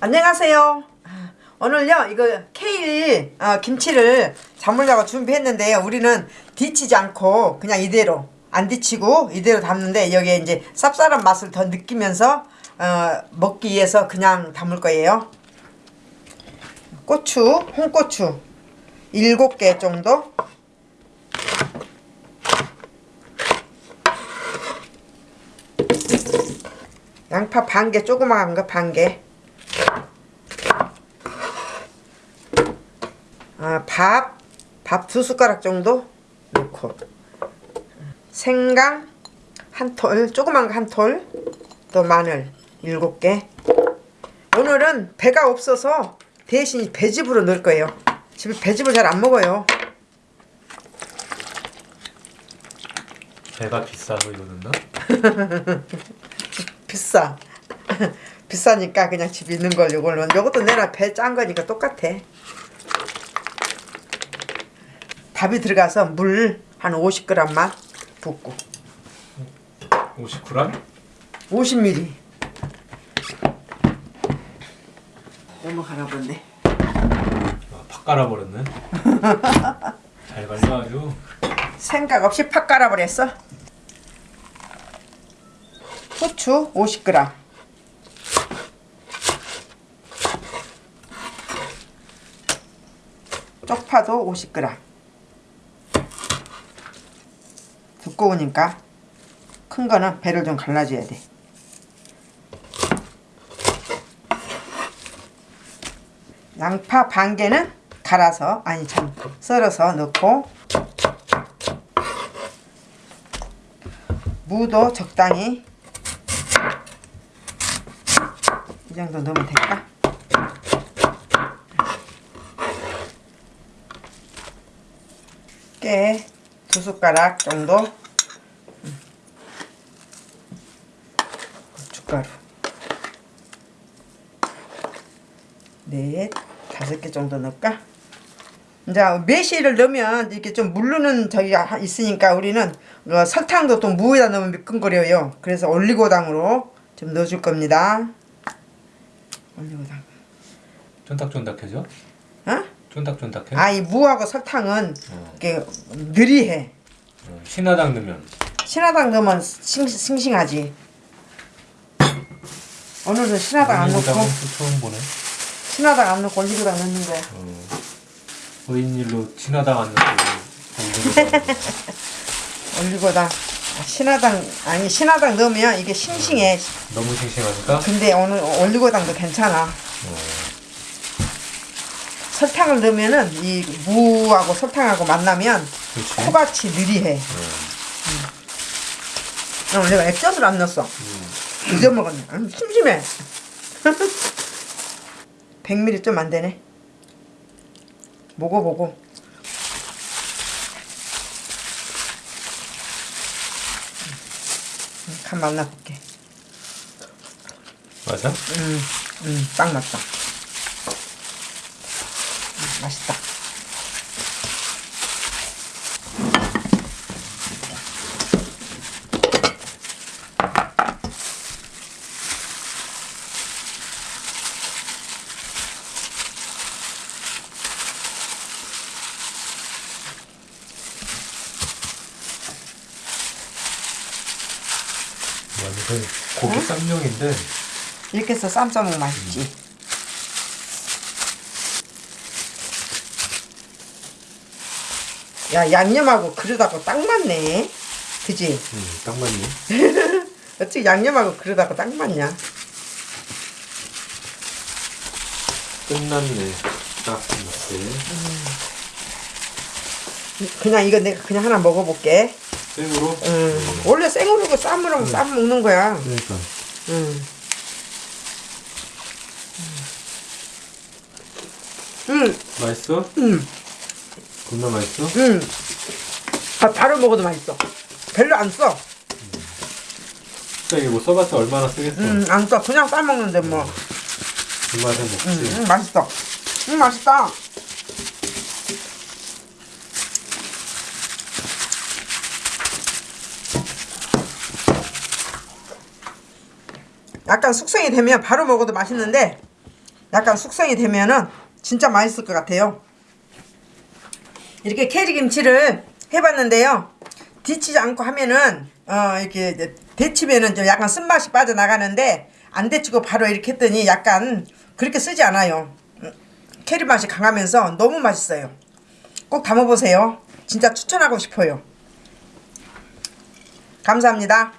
안녕하세요. 오늘요 이거 케일 어, 김치를 담으려고 준비했는데요. 우리는 데치지 않고 그냥 이대로 안 데치고 이대로 담는데 여기에 이제 쌉쌀한 맛을 더 느끼면서 어, 먹기 위해서 그냥 담을 거예요. 고추, 홍고추 7개 정도 양파 반개 조그마한 거 반 개. 아, 밥, 밥 두 숟가락 정도 넣고 생강 한 톨, 조그만 거 한 톨, 또 마늘 일곱 개. 오늘은 배가 없어서 대신 배즙으로 넣을 거예요. 집에 배즙을 잘 안 먹어요. 배가 비싸서 이거 넣나? 비싸. 비싸니까 그냥 집에 있는 걸 요걸로. 요것도 내나 배 짠 거니까 똑같아. 밥이 들어가서 물 한 50g만 붓고. 50g? 50ml 너무 갈아버렸네. 아, 팍 깔아버렸네. 잘 갈려 아주 생각 없이 팍 갈아버렸어. 후추 50g 쪽파도 50g 두꺼우니까 큰 거는 배를 좀 갈라줘야 돼 양파 반 개는 갈아서 아니 참 썰어서 넣고 무도 적당히 이 정도 넣으면 될까? 깨 두 숟가락 정도 고춧가루 넷 다섯 개 정도 넣을까? 이제 매실을 넣으면 이렇게 좀 물르는 저기가 있으니까 우리는 어, 설탕도 또 무에다 넣으면 미끈거려요. 그래서 올리고당으로 좀 넣어줄 겁니다. 올리고당. 쫀득쫀득해져? 어? 쫀득쫀득해? 아, 이 무하고 설탕은 어. 이렇게 느리해. 어, 신화당 넣으면 신화당 넣으면 싱, 싱싱하지. 오늘은 신화당 안 넣고 처음 보네 신화당 안 넣고 올리고당 넣는 거야. 어. 의인일로 신화당 안 넣고 올리고당 아, 신화당 아니 신화당 넣으면 이게 싱싱해. 너무 싱싱하니까 근데 오늘 올리고당도 괜찮아. 어. 설탕을 넣으면은 이 무하고 설탕하고 만나면 그렇지 코같이 느리해. 어. 어, 내가 액젓을 안 넣었어. 음. 잊어먹었네. 음, 심심해. 100ml 좀 안 되네. 먹어보고. 음, 간 만나볼게. 맞아? 음, 음, 딱 맞다. 음, 맛있다. 완전 고기 쌈용인데 이렇게 해서 쌈 싸먹으면 맛있지. 야, 양념하고 그릇하고 딱 맞네. 그지? 음, 딱 맞네 어떻게 양념하고 그릇하고 딱 맞냐? 끝났네 딱 맞지 그냥 이거 내가 그냥 하나 먹어볼게. 생으로? 음, 원래 생으로 쌈으로 쌈 먹는 거야. 그러니까 음. 음, 맛있어? 음, 겁나 맛있어? 음. 아, 바로 먹어도 맛있어. 별로 안 써. 진짜 이거 뭐 써봤자 얼마나 쓰겠어 음, 안 써. 그냥 싸 먹는데 뭐. 그 맛에 먹지 음, 음, 맛있어. 음, 맛있다. 약간 숙성이 되면 바로 먹어도 맛있는데 약간 숙성이 되면은 진짜 맛있을 것 같아요. 이렇게 케일 김치를 해봤는데요. 데치지 않고 하면은 어 이렇게 데치면은 좀 약간 쓴맛이 빠져나가는데 안 데치고 바로 이렇게 했더니 약간 그렇게 쓰지 않아요. 음, 케일 맛이 강하면서 너무 맛있어요. 꼭 담아보세요. 진짜 추천하고 싶어요. 감사합니다.